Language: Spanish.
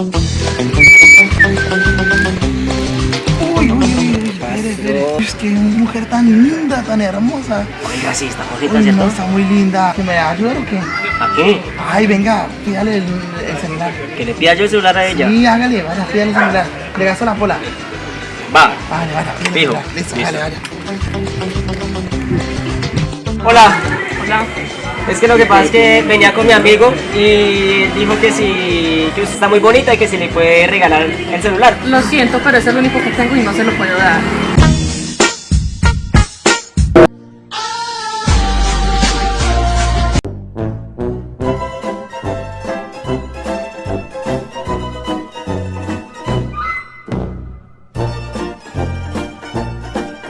Uy, uy, uy. Es que una mujer tan linda, tan hermosa. Oiga, sí, está bonita, ¿cierto? está muy linda. ¿Que me va o qué? ¿A qué? Ay, venga, pídale el, celular. ¿Que le pida yo el celular a ella? Sí, hágale, vaya, pídale el celular. Le gasto la pola. Va. Vale, vaya, pídale. Fijo. Listo, Listo. Vaya. Hola. Hola. Es que lo que pasa es que venía con mi amigo y dijo que si está muy bonita y que si le puede regalar el celular. Lo siento, pero es el único que tengo y no se lo puedo dar.